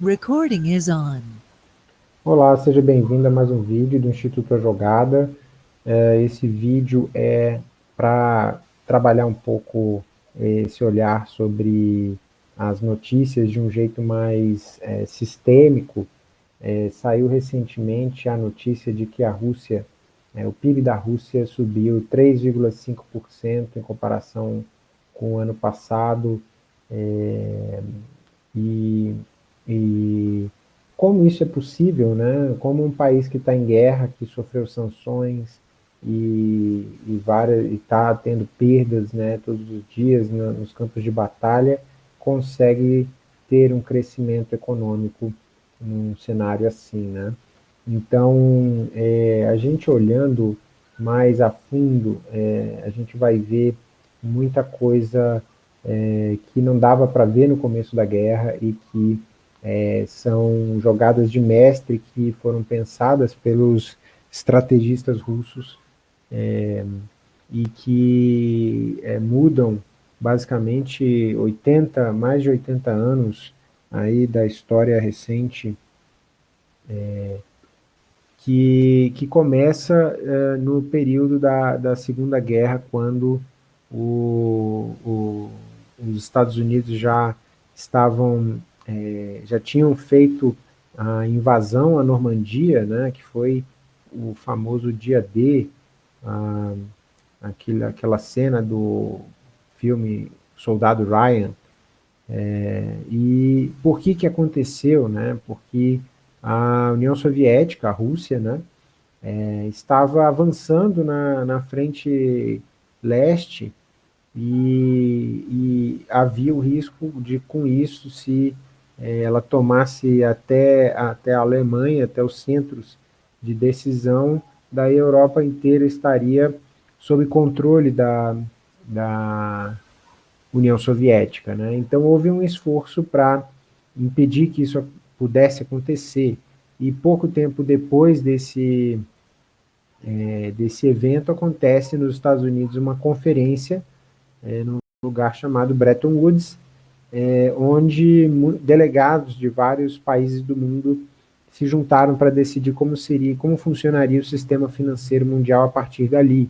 Recording is on. Olá, seja bem-vindo a mais um vídeo do Instituto A Jogada. É, esse vídeo é para trabalhar um pouco esse olhar sobre as notícias de um jeito mais é, sistêmico. É, saiu recentemente a notícia de que a Rússia, é, o PIB da Rússia subiu 3,5% em comparação com o ano passado, é, e e como isso é possível, né? Como um país que está em guerra, que sofreu sanções e, está tendo perdas, né, todos os dias nos campos de batalha, consegue ter um crescimento econômico num cenário assim, né? Então, é, a gente olhando mais a fundo, é, a gente vai ver muita coisa é, que não dava para ver no começo da guerra e que é, são jogadas de mestre que foram pensadas pelos estrategistas russos é, e que é, mudam basicamente 80, mais de 80 anos aí da história recente é, que, que começa é, no período da, da Segunda Guerra, quando o, o, os Estados Unidos já estavam é, já tinham feito a invasão à Normandia, né, que foi o famoso dia D, a, aquele, aquela cena do filme Soldado Ryan, é, e por que que aconteceu, né, porque a União Soviética, a Rússia, né, é, estava avançando na, na frente leste e, e havia o risco de, com isso, se ela tomasse até, até a Alemanha, até os centros de decisão, daí a Europa inteira estaria sob controle da, da União Soviética. Né? Então houve um esforço para impedir que isso pudesse acontecer, e pouco tempo depois desse, é, desse evento acontece nos Estados Unidos uma conferência é, num lugar chamado Bretton Woods, é, onde delegados de vários países do mundo se juntaram para decidir como seria, como funcionaria o sistema financeiro mundial a partir dali,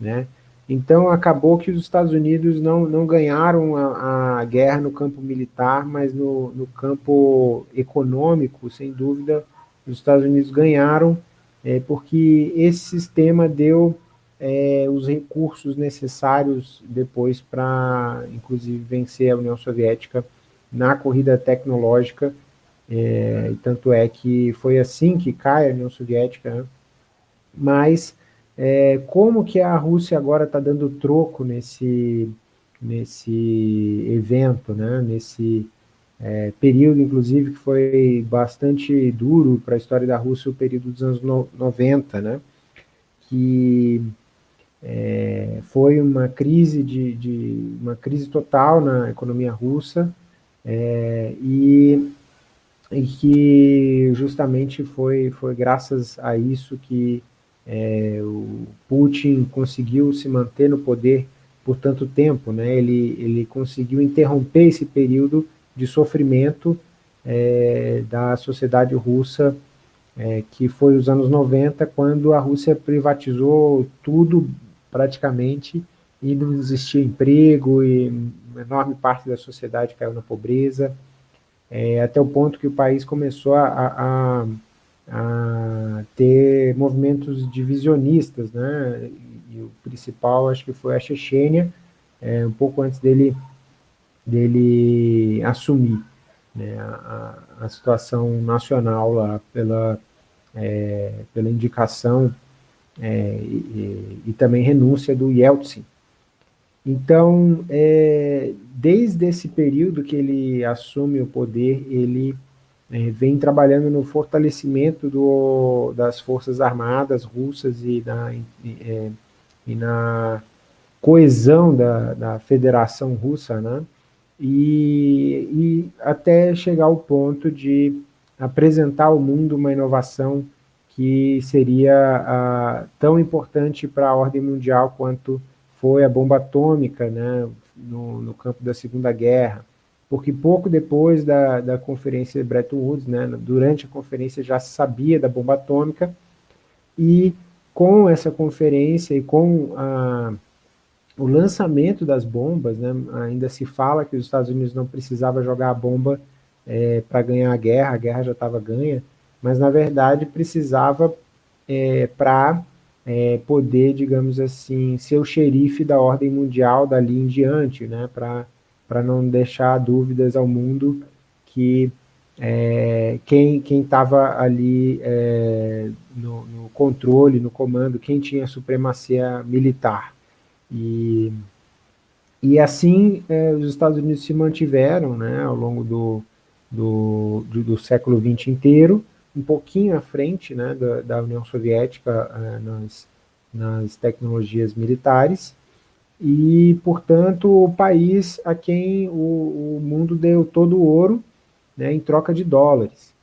né? Então acabou que os Estados Unidos não, não ganharam a, a guerra no campo militar, mas no, no, campo econômico, sem dúvida, os Estados Unidos ganharam, é, porque esse sistema deu é, os recursos necessários depois para, inclusive, vencer a União Soviética na corrida tecnológica, é, tanto é que foi assim que cai a União Soviética, né? mas é, como que a Rússia agora está dando troco nesse, nesse evento, né? nesse é, período, inclusive, que foi bastante duro para a história da Rússia, o período dos anos no, 90, né? que é, foi uma crise, de, de, uma crise total na economia russa é, e, e, que justamente foi, foi graças a isso que é, o Putin conseguiu se manter no poder por tanto tempo, né? ele, ele conseguiu interromper esse período de sofrimento é, da sociedade russa, é, que foi os anos 90, quando a Rússia privatizou tudo praticamente, e não existia emprego, e uma enorme parte da sociedade caiu na pobreza, é, até o ponto que o país começou a, a, a ter movimentos divisionistas, né? E, o principal acho que foi a Chechênia, é, um pouco antes dele, dele assumir né, a, a situação nacional lá pela, é, pela indicação é, e, e, também renúncia do Yeltsin. Então, é, desde esse período que ele assume o poder, ele é, vem trabalhando no fortalecimento do, das forças armadas russas e na, e, é, e na coesão da, da federação russa, né? E, e até chegar ao ponto de apresentar ao mundo uma inovação que seria ah, tão importante para a ordem mundial quanto foi a bomba atômica né, no, no campo da Segunda Guerra. porque pouco depois da, da conferência de Bretton Woods, né, durante a conferência já se sabia da bomba atômica, e com essa conferência e com a, o lançamento das bombas, né, ainda se fala que os Estados Unidos não precisava jogar a bomba é, para ganhar a guerra, a guerra já estava ganha, mas na verdade precisava é, para é, poder, digamos assim, ser o xerife da ordem mundial dali em diante, né, para não deixar dúvidas ao mundo que é, quem estava ali é, no, no, controle, no comando, quem tinha supremacia militar. E, e assim é, os Estados Unidos se mantiveram né, ao longo do, do, do, do século XX inteiro, um pouquinho à frente né, da, da União Soviética é, nas, nas tecnologias militares, e, portanto, o país a quem o, o mundo deu todo o ouro, né, em troca de dólares.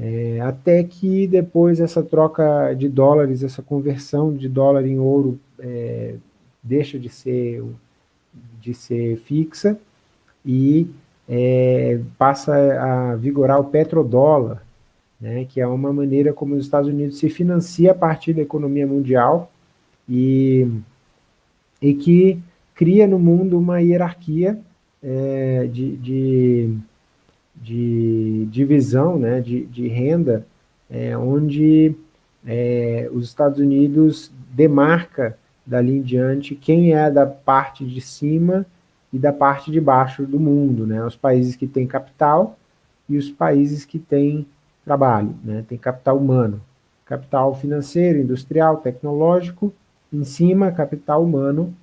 É, até que depois essa troca de dólares, essa conversão de dólar em ouro é, deixa de ser, de ser fixa e é, passa a vigorar o petrodólar, né, que é uma maneira como os Estados Unidos se financia a partir da economia mundial e, e que cria no mundo uma hierarquia é, de, de de divisão né, de, de renda, é, onde é, os Estados Unidos demarca dali em diante quem é da parte de cima e da parte de baixo do mundo, né? Os países que têm capital e os países que têm trabalho, né? Tem capital humano, capital financeiro, industrial, tecnológico, em cima capital humano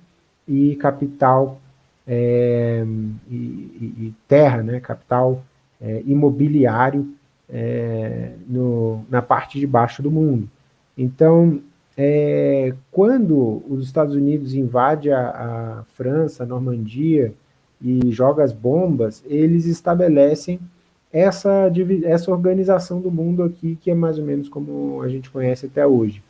e capital é, e, e, terra, né? Capital é, imobiliário é, no, na parte de baixo do mundo. Então, é, quando os Estados Unidos invadem a, a, França, a Normandia, e joga as bombas, eles estabelecem essa, essa organização do mundo aqui, que é mais ou menos como a gente conhece até hoje.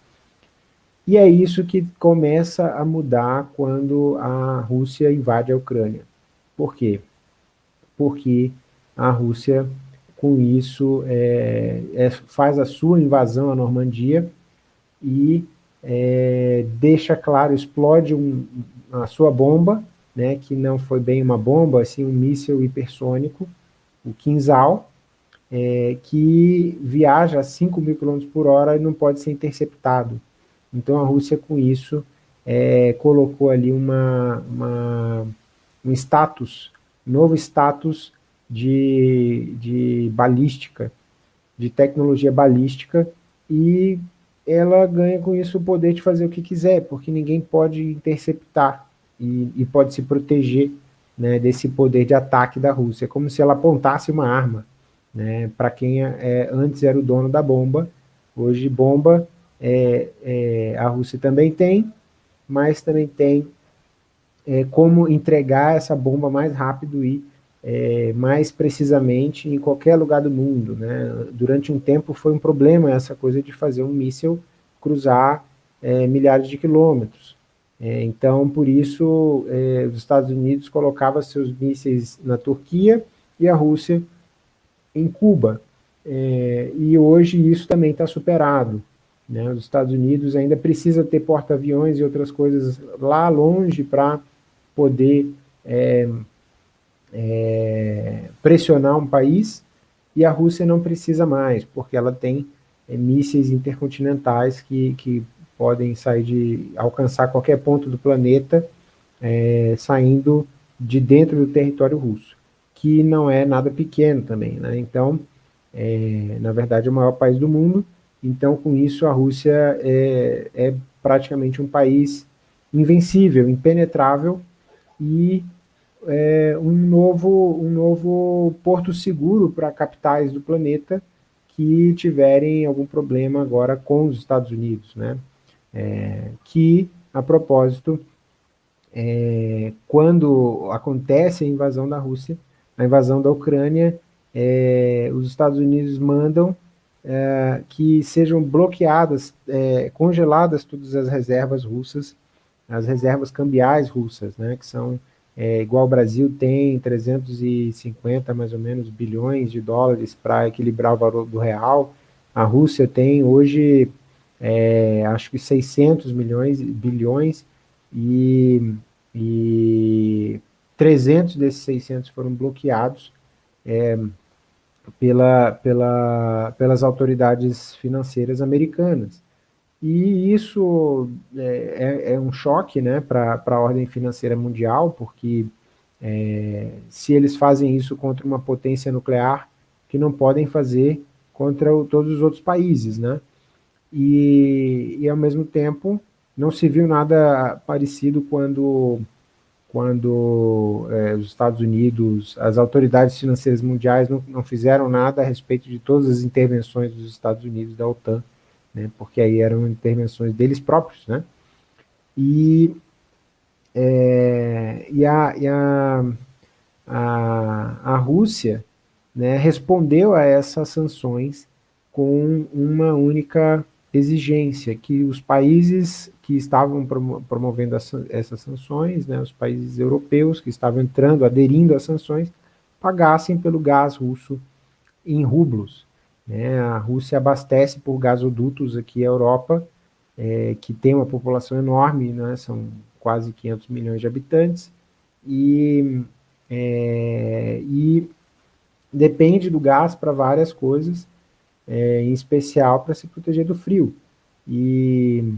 E é isso que começa a mudar quando a Rússia invade a Ucrânia. Por quê? Porque a Rússia, com isso, é, é, faz a sua invasão à Normandia e é, deixa claro, explode um, a sua bomba, né, que não foi bem uma bomba, assim, um míssil hipersônico, o Kinzhal, é, que viaja a 5 mil quilômetros por hora e não pode ser interceptado. Então a Rússia, com isso, é, colocou ali uma, uma, um status, novo status de, de balística, de tecnologia balística, e ela ganha com isso o poder de fazer o que quiser, porque ninguém pode interceptar e, e pode se proteger né, desse poder de ataque da Rússia, como se ela apontasse uma arma. Né, Para quem é, é, antes era o dono da bomba, hoje bomba é, é, a Rússia também tem, mas também tem é, como entregar essa bomba mais rápido e é, mais precisamente em qualquer lugar do mundo. Né? Durante um tempo foi um problema essa coisa de fazer um míssil cruzar é, milhares de quilômetros. É, então, por isso, é, os Estados Unidos colocavam seus mísseis na Turquia e a Rússia em Cuba. É, e hoje isso também está superado. Né? Os Estados Unidos ainda precisa ter porta-aviões e outras coisas lá longe para poder é, é, pressionar um país e a Rússia não precisa mais, porque ela tem é, mísseis intercontinentais que, que podem sair de alcançar qualquer ponto do planeta é, saindo de dentro do território russo, que não é nada pequeno também, né? Então, é, na verdade, é o maior país do mundo, então, com isso, a Rússia é, é praticamente um país invencível, impenetrável, e é, um, novo, um novo porto seguro para capitais do planeta que tiverem algum problema agora com os Estados Unidos, né? É, que, a propósito, é, quando acontece a invasão da Rússia, a invasão da Ucrânia, é, os Estados Unidos mandam é, que sejam bloqueadas, é, congeladas todas as reservas russas, as reservas cambiais russas, né, que são é, igual o Brasil tem 350 mais ou menos bilhões de dólares para equilibrar o valor do real, a Rússia tem hoje é, acho que 600 milhões, bilhões, e, e 300 desses 600 foram bloqueados é, pela, pela, pelas autoridades financeiras americanas. E isso é, é, é um choque né, para a ordem financeira mundial, porque é, se eles fazem isso contra uma potência nuclear, que não podem fazer contra o, todos os outros países, né? E, e, ao mesmo tempo, não se viu nada parecido quando, quando é, os Estados Unidos, as autoridades financeiras mundiais não, não fizeram nada a respeito de todas as intervenções dos Estados Unidos da OTAN, né, porque aí eram intervenções deles próprios, né? E, é, e, a, e a, a, a Rússia né, respondeu a essas sanções com uma única exigência, que os países que estavam promovendo essas sanções, né, os países europeus que estavam entrando, aderindo às sanções, pagassem pelo gás russo em rublos. Né? A Rússia abastece por gasodutos aqui a Europa, é, que tem uma população enorme, né, são quase 500 milhões de habitantes, e, é, e depende do gás para várias coisas, é, em especial para se proteger do frio. E,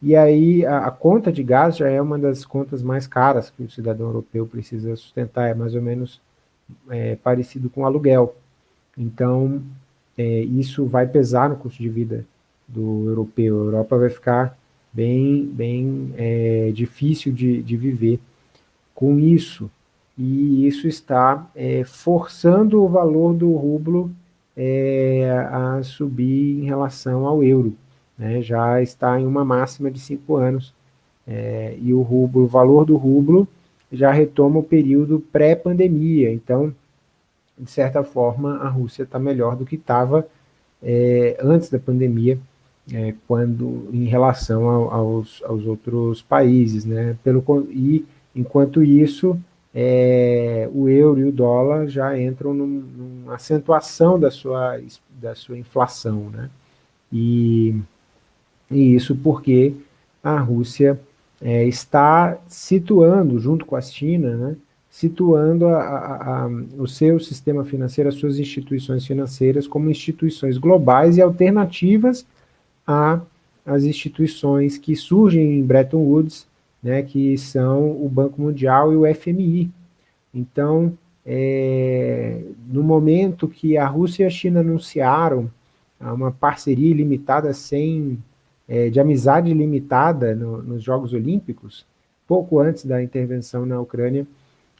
e aí a, a, conta de gás já é uma das contas mais caras que o cidadão europeu precisa sustentar, é mais ou menos é, parecido com aluguel. Então, é, isso vai pesar no custo de vida do europeu. A Europa vai ficar bem, bem é, difícil de, de viver com isso e isso está é, forçando o valor do rublo é, a subir em relação ao euro. Né? Já está em uma máxima de cinco anos, é, e o, rublo, o valor do rublo já retoma o período pré-pandemia, então, de certa forma, a Rússia está melhor do que estava é, antes da pandemia, é, quando em relação ao, aos, aos outros países, né? Pelo, e, enquanto isso, é, o euro e o dólar já entram num, numa acentuação da sua, da sua inflação. Né? E, e isso porque a Rússia é, está situando, junto com a China, né, situando a, a, a, o seu sistema financeiro, as suas instituições financeiras como instituições globais e alternativas às instituições que surgem em Bretton Woods né, que são o Banco Mundial e o FMI. Então, é, no momento que a Rússia e a China anunciaram uma parceria ilimitada sem, é, de amizade limitada no, nos Jogos Olímpicos, pouco antes da intervenção na Ucrânia,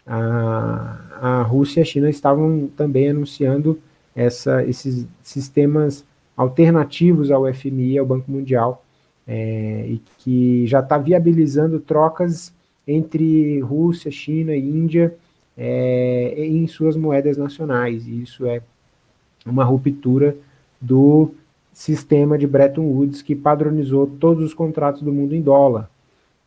a, a Rússia e a China estavam também anunciando essa, esses sistemas alternativos ao FMI ao Banco Mundial, é, e que já está viabilizando trocas entre Rússia, China e Índia é, em suas moedas nacionais. E isso é uma ruptura do sistema de Bretton Woods que padronizou todos os contratos do mundo em dólar.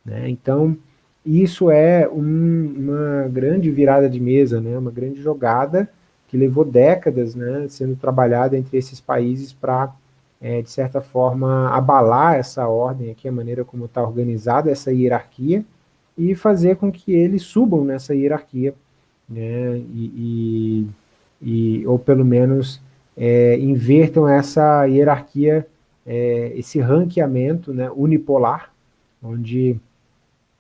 Né? Então, isso é um, uma grande virada de mesa, né? uma grande jogada que levou décadas né, sendo trabalhada entre esses países para é, de certa forma, abalar essa ordem aqui, a maneira como está organizada essa hierarquia, e fazer com que eles subam nessa hierarquia, né, e, e, e ou pelo menos é, invertam essa hierarquia, é, esse ranqueamento né, unipolar, onde,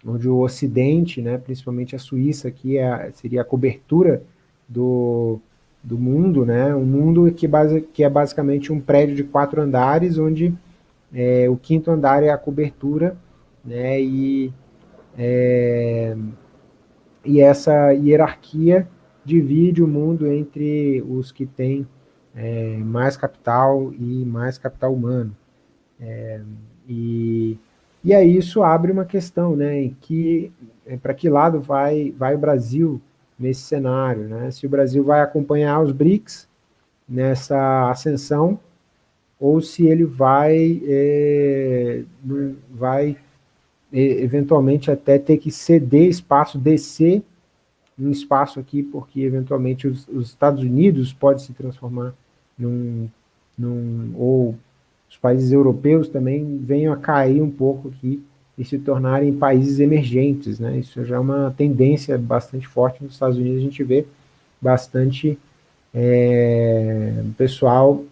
onde o Ocidente, né, principalmente a Suíça, aqui é, seria a cobertura do, do mundo, né? Um mundo que, base, que é basicamente um prédio de quatro andares, onde é, o quinto andar é a cobertura, né? E, é, e essa hierarquia divide o mundo entre os que têm é, mais capital e mais capital humano. É, e, e aí isso abre uma questão, né? Que, é, para que lado vai, vai o Brasil nesse cenário, né? Se o Brasil vai acompanhar os BRICS nessa ascensão, ou se ele vai, é, vai é, eventualmente até ter que ceder espaço, descer um espaço aqui, porque eventualmente os, os Estados Unidos pode se transformar num, num, ou os países europeus também venham a cair um pouco aqui e se tornarem países emergentes, né? Isso já é uma tendência bastante forte nos Estados Unidos, a gente vê bastante é, pessoal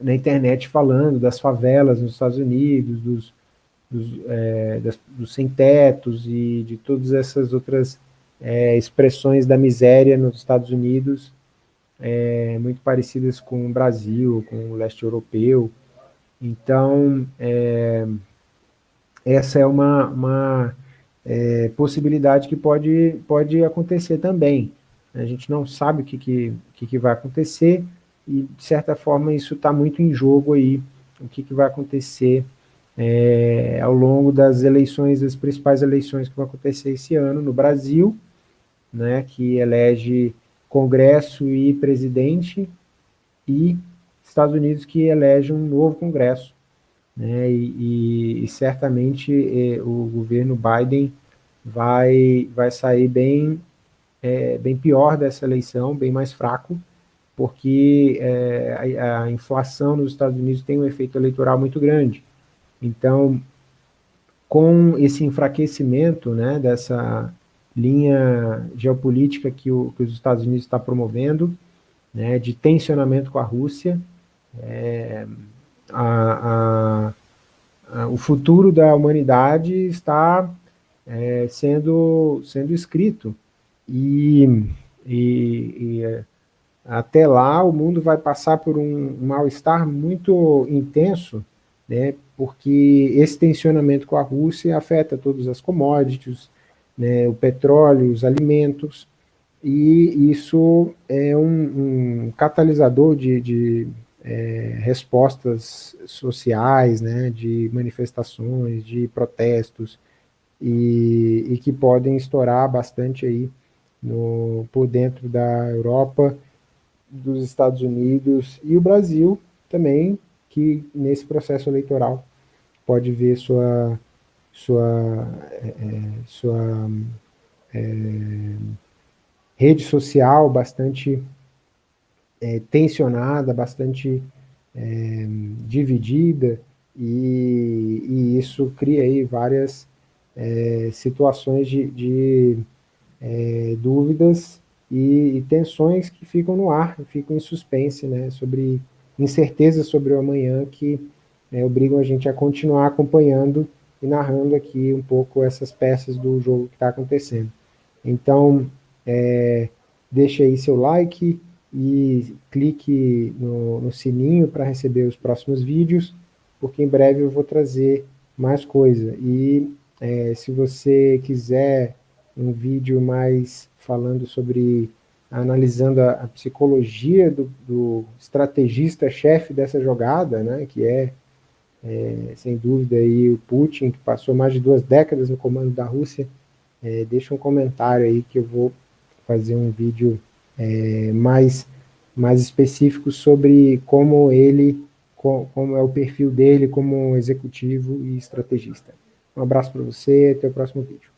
na internet falando das favelas nos Estados Unidos, dos, dos, é, das, dos sem-tetos e de todas essas outras é, expressões da miséria nos Estados Unidos, é, muito parecidas com o Brasil, com o leste europeu. Então, é, essa é uma, uma é, possibilidade que pode, pode acontecer também. A gente não sabe o que, que, que, que vai acontecer e, de certa forma, isso está muito em jogo aí, o que, que vai acontecer é, ao longo das eleições, das principais eleições que vão acontecer esse ano no Brasil, né, que elege Congresso e presidente, e Estados Unidos que elege um novo Congresso. Né, e, e, certamente eh, o governo Biden vai, vai sair bem, é, bem pior dessa eleição, bem mais fraco, porque é, a, a, inflação nos Estados Unidos tem um efeito eleitoral muito grande. Então, com esse enfraquecimento né, dessa linha geopolítica que, o, que os Estados Unidos está promovendo, né, de tensionamento com a Rússia, a, a, a, o futuro da humanidade está é, sendo, sendo escrito. E, e, e, é, até lá o mundo vai passar por um, mal-estar muito intenso, né, porque esse tensionamento com a Rússia afeta todas as commodities, né, o petróleo, os alimentos, e isso é um, um catalisador de, de é, respostas sociais, né, de manifestações, de protestos, e, e, que podem estourar bastante aí no, por dentro da Europa, dos Estados Unidos e o Brasil também, que nesse processo eleitoral pode ver sua sua, é, é, sua é, rede social bastante é, tensionada, bastante é, dividida, e, e, isso cria aí várias é, situações de, de dúvidas e, e, tensões que ficam no ar, ficam em suspense, né, sobre incertezas sobre o amanhã que obrigam a gente a continuar acompanhando e narrando aqui um pouco essas peças do jogo que está acontecendo. Então, é, deixe aí seu like e clique no, no sininho para receber os próximos vídeos, porque em breve eu vou trazer mais coisa. E é, se você quiser um vídeo mais falando sobre, analisando a, a psicologia do, do estrategista-chefe dessa jogada, né, que é é, sem dúvida aí o Putin, que passou mais de duas décadas no comando da Rússia, é, deixa um comentário aí que eu vou fazer um vídeo é, mais, mais específico sobre como ele, como é o perfil dele como executivo e estrategista. Um abraço para você, até o próximo vídeo.